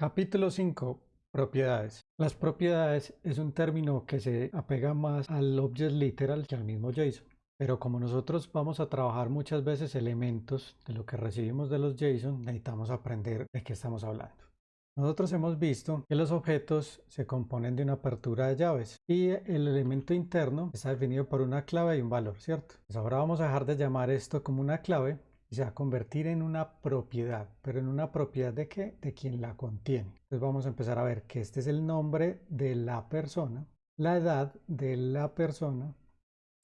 Capítulo 5. Propiedades. Las propiedades es un término que se apega más al object literal que al mismo JSON. Pero como nosotros vamos a trabajar muchas veces elementos de lo que recibimos de los JSON, necesitamos aprender de qué estamos hablando. Nosotros hemos visto que los objetos se componen de una apertura de llaves y el elemento interno está definido por una clave y un valor, ¿cierto? Pues ahora vamos a dejar de llamar esto como una clave y a convertir en una propiedad. ¿Pero en una propiedad de qué? De quien la contiene. Entonces vamos a empezar a ver que este es el nombre de la persona, la edad de la persona,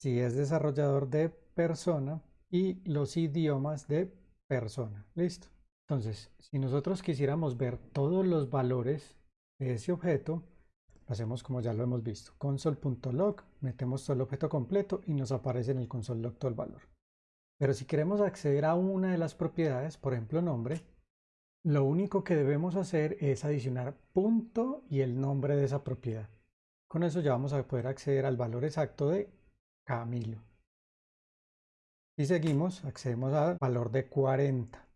si es desarrollador de persona y los idiomas de persona. ¿Listo? Entonces, si nosotros quisiéramos ver todos los valores de ese objeto, lo hacemos como ya lo hemos visto. console.log, metemos todo el objeto completo y nos aparece en el console.log todo el valor. Pero si queremos acceder a una de las propiedades, por ejemplo nombre, lo único que debemos hacer es adicionar punto y el nombre de esa propiedad. Con eso ya vamos a poder acceder al valor exacto de Camilo. Y seguimos, accedemos al valor de 40.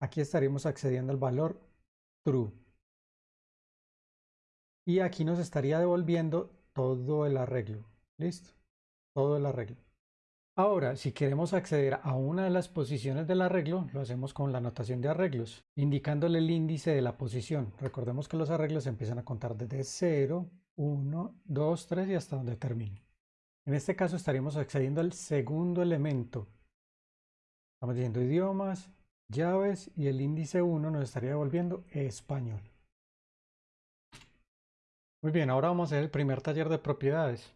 Aquí estaríamos accediendo al valor true. Y aquí nos estaría devolviendo todo el arreglo. ¿Listo? Todo el arreglo. Ahora, si queremos acceder a una de las posiciones del arreglo, lo hacemos con la notación de arreglos, indicándole el índice de la posición. Recordemos que los arreglos empiezan a contar desde 0, 1, 2, 3 y hasta donde termine. En este caso estaríamos accediendo al segundo elemento. Estamos diciendo idiomas, llaves y el índice 1 nos estaría devolviendo español. Muy bien, ahora vamos a hacer el primer taller de propiedades.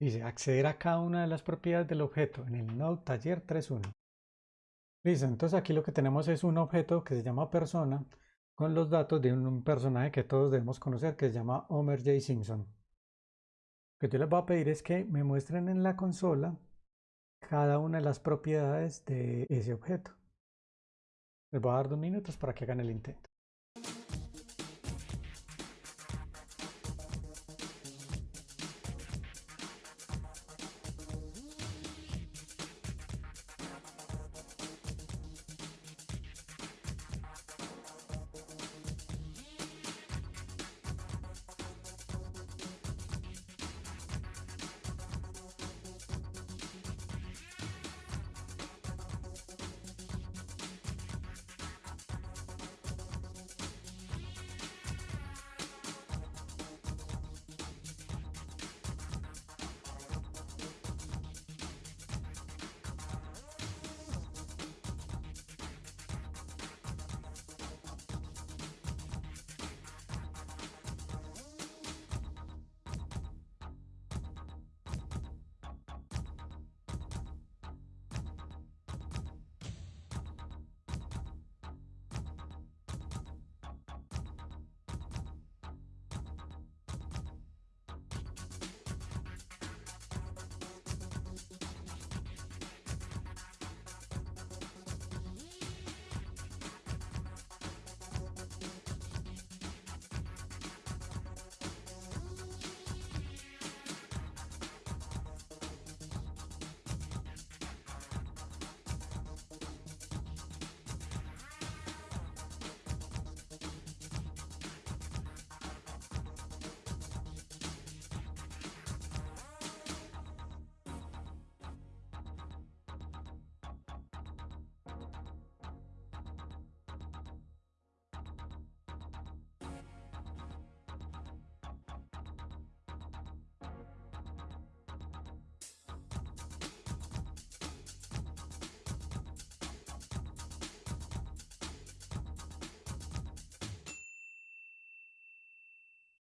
Dice, acceder a cada una de las propiedades del objeto en el node taller 3.1. Listo, entonces aquí lo que tenemos es un objeto que se llama persona con los datos de un personaje que todos debemos conocer que se llama Homer J. Simpson. Lo que yo les voy a pedir es que me muestren en la consola cada una de las propiedades de ese objeto. Les voy a dar dos minutos para que hagan el intento.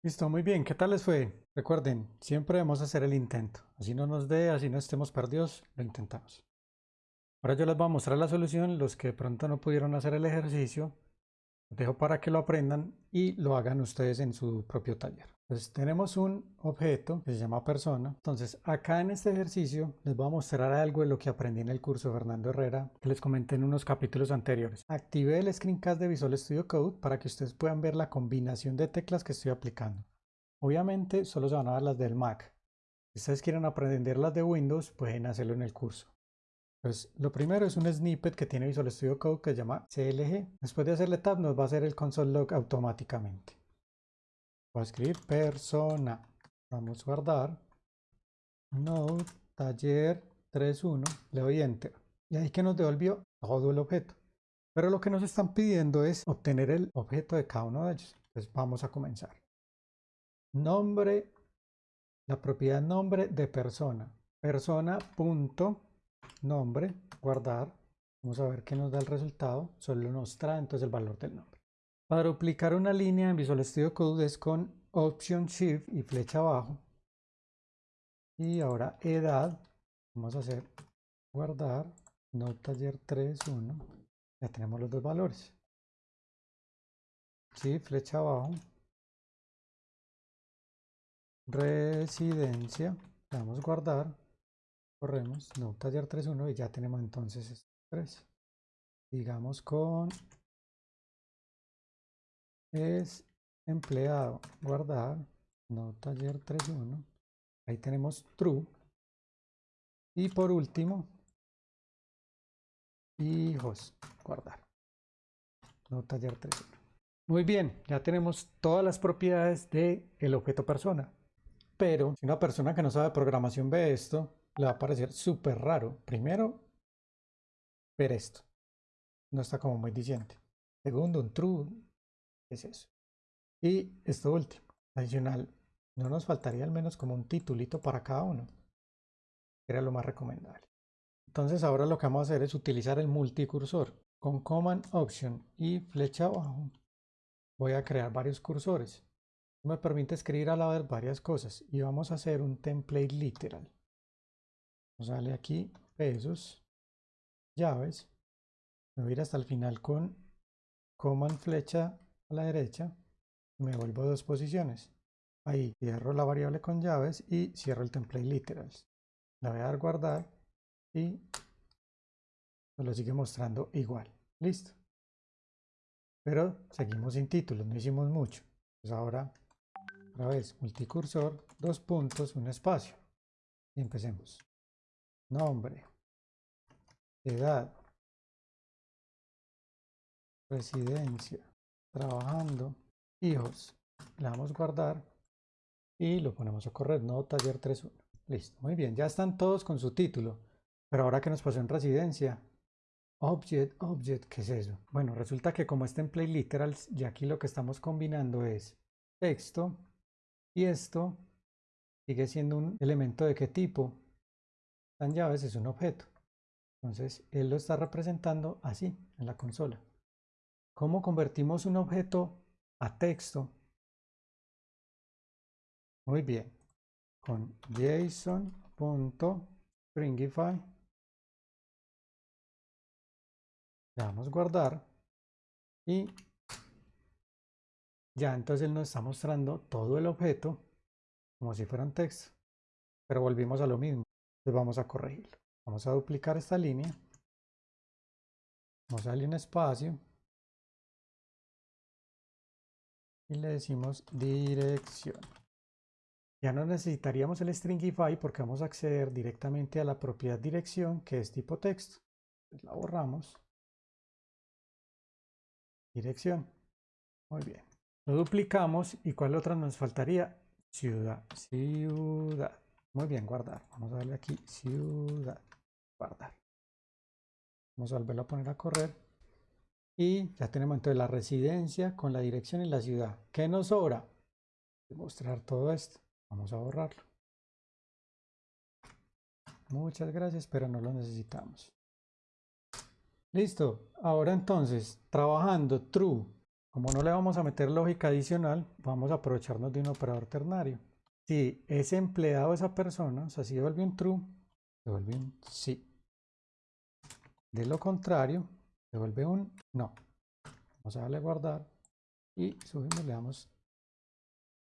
Listo, muy bien. ¿Qué tal les fue? Recuerden, siempre debemos hacer el intento. Así no nos dé, así no estemos perdidos, lo intentamos. Ahora yo les voy a mostrar la solución. Los que de pronto no pudieron hacer el ejercicio, los dejo para que lo aprendan y lo hagan ustedes en su propio taller. Entonces tenemos un objeto que se llama persona. Entonces acá en este ejercicio les voy a mostrar algo de lo que aprendí en el curso de Fernando Herrera que les comenté en unos capítulos anteriores. Activé el screencast de Visual Studio Code para que ustedes puedan ver la combinación de teclas que estoy aplicando. Obviamente solo se van a dar las del Mac. Si ustedes quieren aprender las de Windows pueden hacerlo en el curso. Entonces, lo primero es un snippet que tiene Visual Studio Code que se llama CLG. Después de hacerle tab nos va a hacer el console log automáticamente. Voy a escribir persona. Vamos a guardar. Node taller 31. Le doy enter. Y ahí que nos devolvió todo el objeto. Pero lo que nos están pidiendo es obtener el objeto de cada uno de ellos. Entonces vamos a comenzar. Nombre, la propiedad nombre de persona. Persona punto nombre, guardar. Vamos a ver qué nos da el resultado. Solo nos trae entonces el valor del nombre. Para duplicar una línea en Visual Studio Code es con Option Shift y flecha abajo. Y ahora edad. Vamos a hacer guardar. No taller 3.1. Ya tenemos los dos valores. Sí, flecha abajo. Residencia. Vamos a guardar corremos, no, taller 3.1 y ya tenemos entonces 3. Digamos con es empleado, guardar, no taller 3.1. Ahí tenemos true. Y por último, hijos, guardar. No taller 3.1. Muy bien, ya tenemos todas las propiedades del el objeto persona. Pero si una persona que no sabe programación ve esto, le va a parecer súper raro. Primero, ver esto. No está como muy diciente. Segundo, un true. Es eso? Y esto último, adicional, no nos faltaría al menos como un titulito para cada uno. Era lo más recomendable. Entonces ahora lo que vamos a hacer es utilizar el multicursor. Con Command Option y flecha abajo voy a crear varios cursores. Me permite escribir a la vez varias cosas y vamos a hacer un template literal. A darle aquí pesos, llaves. Me voy a ir hasta el final con command flecha a la derecha. Me vuelvo dos posiciones. Ahí cierro la variable con llaves y cierro el template literals. La voy a dar guardar y nos lo sigue mostrando igual. Listo. Pero seguimos sin títulos, no hicimos mucho. Pues ahora, otra vez, multicursor, dos puntos, un espacio. Y empecemos nombre, edad, residencia, trabajando, hijos. Le damos guardar y lo ponemos a correr, no taller 3.1. Listo, muy bien, ya están todos con su título. Pero ahora que nos pasó en residencia, object, object, ¿qué es eso? Bueno, resulta que como está en play literals, y aquí lo que estamos combinando es texto y esto sigue siendo un elemento de qué tipo? tan llaves es un objeto. Entonces, él lo está representando así en la consola. ¿Cómo convertimos un objeto a texto? Muy bien. Con json.stringify. Le damos guardar. Y ya entonces él nos está mostrando todo el objeto como si fuera un texto. Pero volvimos a lo mismo. Entonces vamos a corregirlo. Vamos a duplicar esta línea. Vamos a darle un espacio. Y le decimos dirección. Ya no necesitaríamos el stringify porque vamos a acceder directamente a la propiedad dirección que es tipo texto. la borramos. Dirección. Muy bien. Lo duplicamos y ¿cuál otra nos faltaría? Ciudad. Ciudad. Muy bien, guardar. Vamos a darle aquí ciudad. Guardar. Vamos a volverlo a poner a correr. Y ya tenemos entonces la residencia con la dirección y la ciudad. ¿Qué nos sobra? Mostrar todo esto. Vamos a borrarlo. Muchas gracias, pero no lo necesitamos. Listo. Ahora entonces, trabajando true. Como no le vamos a meter lógica adicional, vamos a aprovecharnos de un operador ternario. Si es empleado esa persona, o sea, si devuelve un true, devuelve un sí. De lo contrario, devuelve un no. Vamos a darle guardar y subimos, le damos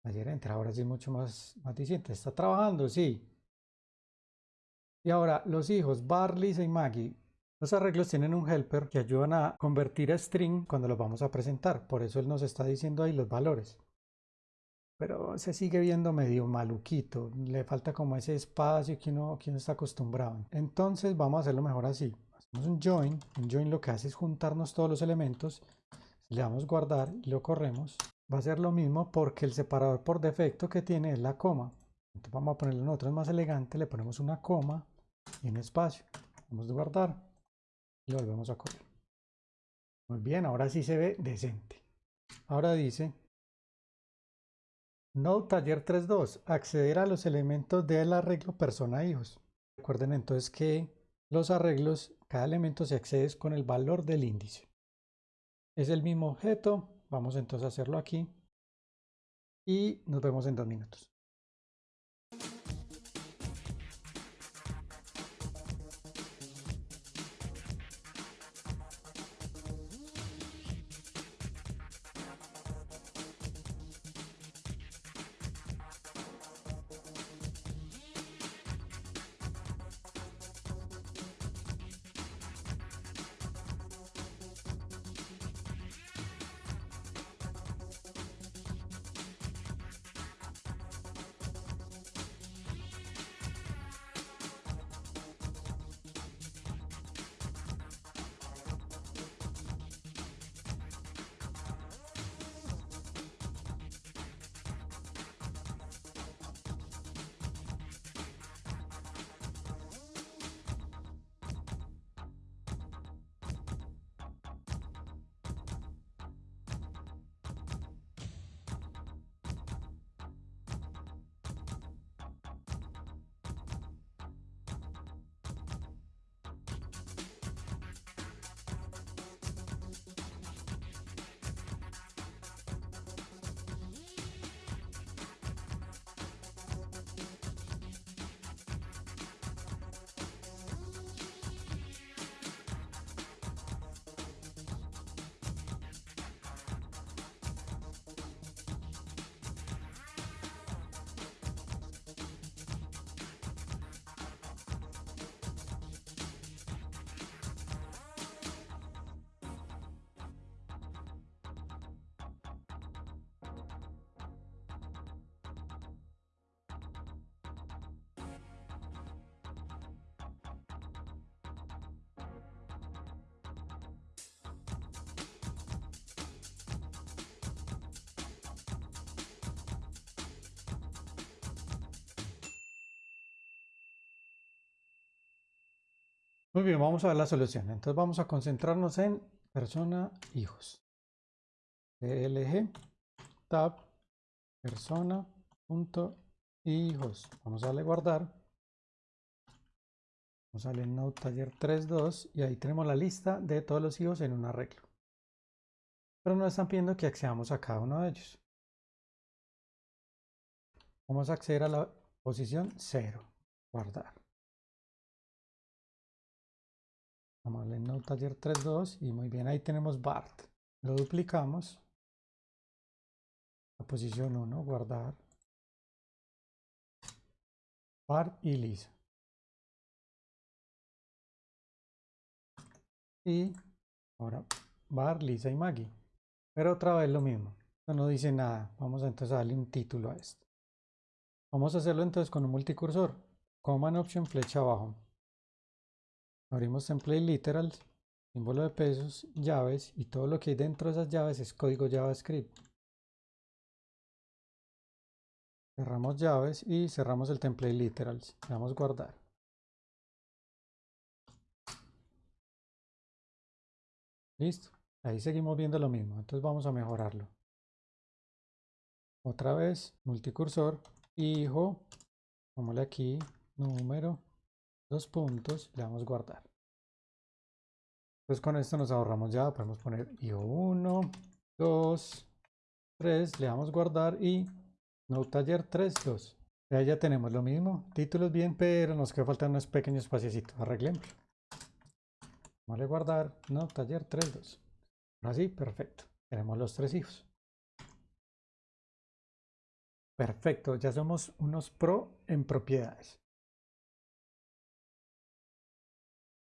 ayer enter. Ahora sí mucho más, más ¿Está trabajando? Sí. Y ahora, los hijos, Barley y Maggie, los arreglos tienen un helper que ayudan a convertir a string cuando los vamos a presentar. Por eso él nos está diciendo ahí los valores. pero se sigue viendo medio maluquito, le falta como ese espacio que uno, que uno está acostumbrado. Entonces vamos a hacerlo mejor así. Un join, un join lo que hace es juntarnos todos los elementos, le damos guardar y lo corremos. Va a ser lo mismo porque el separador por defecto que tiene es la coma. Entonces vamos a ponerlo nosotros más elegante, le ponemos una coma y un espacio. Vamos a guardar y lo volvemos a correr. Muy bien, ahora sí se ve decente. Ahora dice Node Taller 3.2, acceder a los elementos del arreglo persona hijos. Recuerden entonces que los arreglos, cada elemento se accede con el valor del índice. Es el mismo objeto, vamos entonces a hacerlo aquí y nos vemos en dos minutos. Muy bien, vamos a ver la solución. Entonces vamos a concentrarnos en persona hijos. PLG tab persona punto hijos. Vamos a darle guardar. Vamos a darle node taller 3.2 y ahí tenemos la lista de todos los hijos en un arreglo. Pero nos están pidiendo que accedamos a cada uno de ellos. Vamos a acceder a la posición 0. Guardar. Vamos a darle Node Taller 3.2 y muy bien, ahí tenemos BART. Lo duplicamos. La posición 1, guardar. BART y Lisa. Y ahora BART, Lisa y Maggie. Pero otra vez lo mismo. Esto no dice nada. Vamos entonces a darle un título a esto. Vamos a hacerlo entonces con un multicursor. Command Option flecha abajo. Abrimos template literals, símbolo de pesos, llaves y todo lo que hay dentro de esas llaves es código JavaScript. Cerramos llaves y cerramos el template literals. Le damos guardar. Listo. Ahí seguimos viendo lo mismo. Entonces vamos a mejorarlo. Otra vez, multicursor, hijo, pongámosle aquí, número, dos puntos, le damos guardar. Entonces con esto nos ahorramos ya, podemos poner IO1, 2, 3, le damos guardar y no taller 3, 2. Ya, ya tenemos lo mismo, títulos bien, pero nos queda faltar unos pequeños espacios, arreglemos. Vamos a guardar, no taller 3, 2. Así, perfecto. Tenemos los tres hijos. Perfecto, ya somos unos pro en propiedades.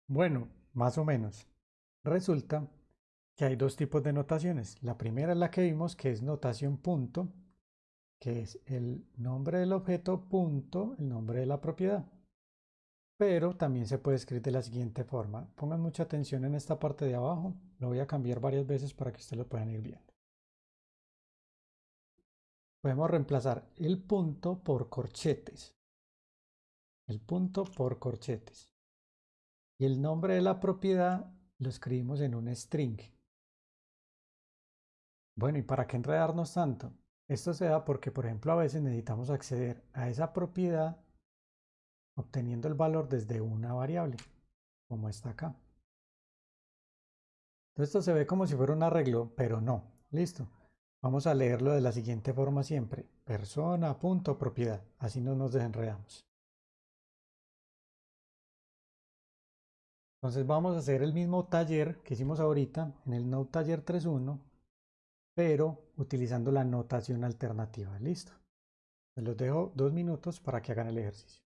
Bueno, más o menos. Resulta que hay dos tipos de notaciones. La primera es la que vimos, que es notación punto, que es el nombre del objeto punto el nombre de la propiedad. Pero también se puede escribir de la siguiente forma. Pongan mucha atención en esta parte de abajo. Lo voy a cambiar varias veces para que ustedes lo puedan ir viendo. Podemos reemplazar el punto por corchetes. El punto por corchetes. Y el nombre de la propiedad lo escribimos en un string. Bueno, ¿y para qué enredarnos tanto? Esto se da porque, por ejemplo, a veces necesitamos acceder a esa propiedad obteniendo el valor desde una variable, como está acá. Esto se ve como si fuera un arreglo, pero no. Listo. Vamos a leerlo de la siguiente forma siempre. Persona, punto, propiedad. Así no nos desenredamos. Entonces vamos a hacer el mismo taller que hicimos ahorita en el Node Taller 3.1, pero utilizando la notación alternativa. Listo. Les los dejo dos minutos para que hagan el ejercicio.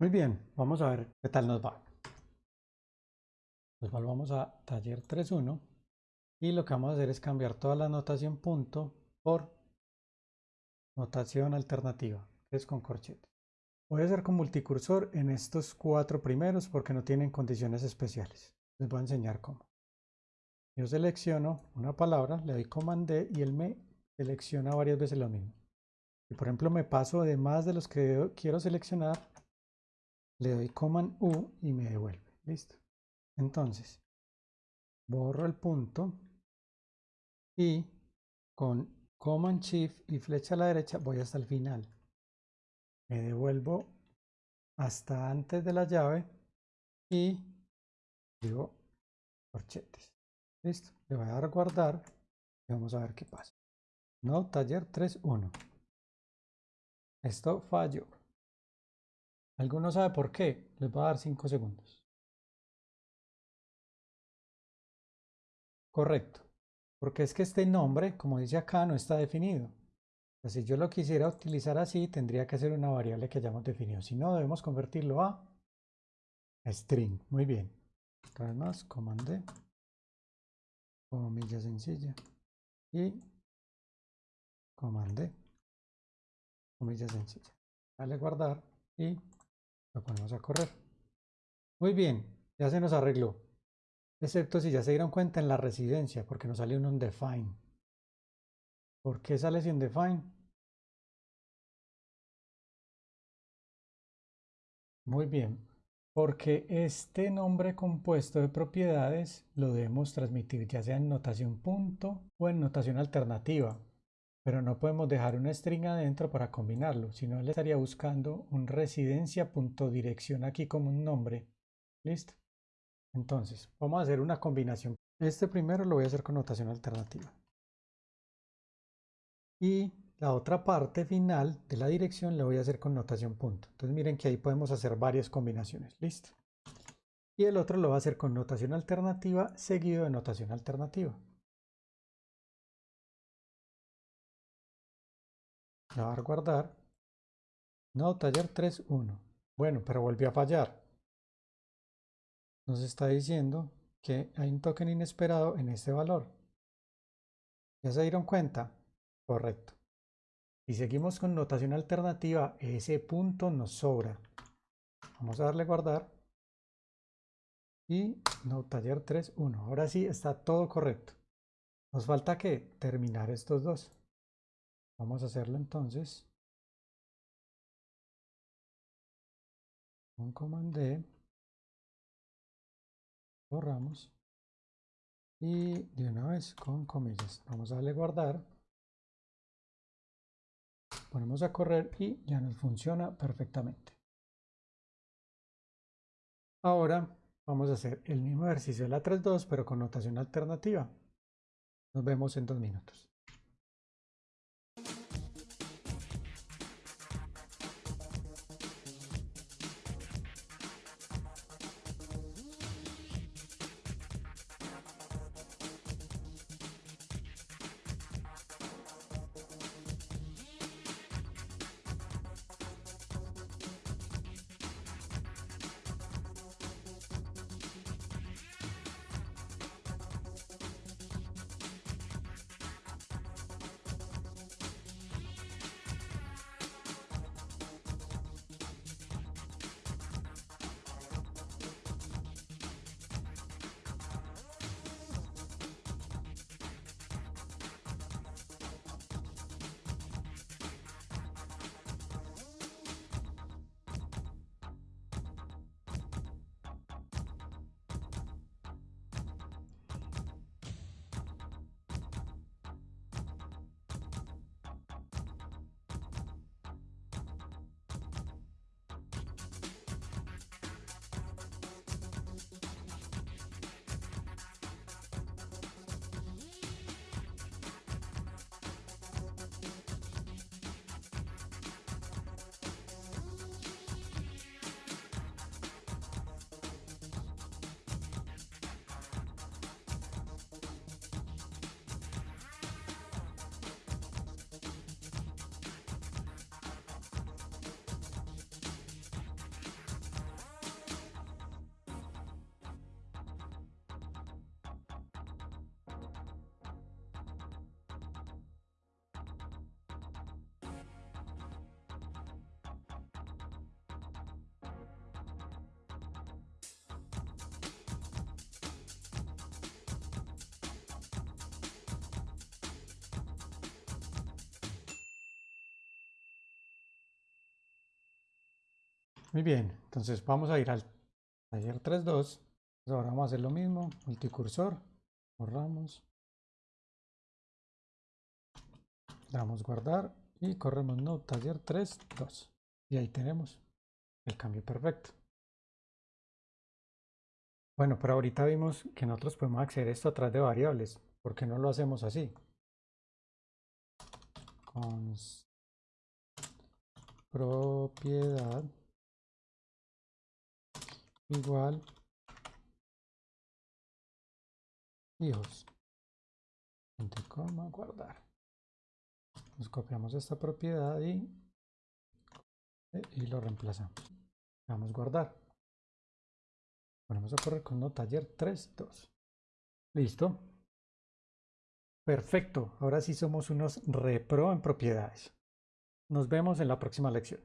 Muy bien, vamos a ver qué tal nos va. Pues volvamos a taller 3.1 y lo que vamos a hacer es cambiar toda la notación punto por notación alternativa, que es con corchete. Voy a hacer con multicursor en estos cuatro primeros porque no tienen condiciones especiales. Les voy a enseñar cómo. Yo selecciono una palabra, le doy Command D y él me selecciona varias veces lo mismo. Y por ejemplo me paso de más de los que quiero seleccionar, le doy Command U y me devuelve. Listo. Entonces, borro el punto y con Command Shift y flecha a la derecha voy hasta el final. Me devuelvo hasta antes de la llave y digo corchetes. Listo. Le voy a dar guardar y vamos a ver qué pasa. No, taller 3.1. Esto falló. ¿Alguno sabe por qué? Les voy a dar 5 segundos. Correcto. Porque es que este nombre, como dice acá, no está definido. si yo lo quisiera utilizar así, tendría que ser una variable que hayamos definido. Si no, debemos convertirlo a string. Muy bien. Otra vez más, comandé. Comilla sencilla. Y comandé. Comilla sencilla. Dale guardar y lo ponemos a correr. Muy bien, ya se nos arregló. Excepto si ya se dieron cuenta en la residencia, porque nos sale un undefined. ¿Por qué sale sin define? Muy bien, porque este nombre compuesto de propiedades lo debemos transmitir ya sea en notación punto o en notación alternativa, pero no podemos dejar una string adentro para combinarlo, sino le estaría buscando un residencia.dirección aquí como un nombre. ¿Listo? Entonces, vamos a hacer una combinación. Este primero lo voy a hacer con notación alternativa. Y la otra parte final de la dirección la voy a hacer con notación punto. Entonces miren que ahí podemos hacer varias combinaciones. Listo. Y el otro lo va a hacer con notación alternativa seguido de notación alternativa. Le a guardar. No, taller 3.1. Bueno, pero volvió a fallar. Nos está diciendo que hay un token inesperado en este valor. ¿Ya se dieron cuenta? Correcto. Si seguimos con notación alternativa, ese punto nos sobra. Vamos a darle guardar. Y no, taller 3.1. Ahora sí está todo correcto. Nos falta que terminar estos dos. Vamos a hacerlo entonces. Con command. Borramos. Y de una vez con comillas. Vamos a darle guardar ponemos a correr y ya nos funciona perfectamente. Ahora vamos a hacer el mismo ejercicio de la 3.2 pero con notación alternativa. Nos vemos en dos minutos. Muy bien, entonces vamos a ir al taller 3.2. Ahora vamos a hacer lo mismo, multicursor, borramos, damos guardar y corremos no taller 3.2. Y ahí tenemos el cambio perfecto. Bueno, pero ahorita vimos que nosotros podemos acceder a esto a través de variables. ¿Por qué no lo hacemos así? Con propiedad igual. Hijos. Entre coma guardar nos copiamos esta propiedad y, y lo reemplazamos. Vamos a guardar. Ponemos a correr con no taller 3 2 listo. Perfecto. Ahora sí somos unos repro en propiedades. Nos vemos en la próxima lección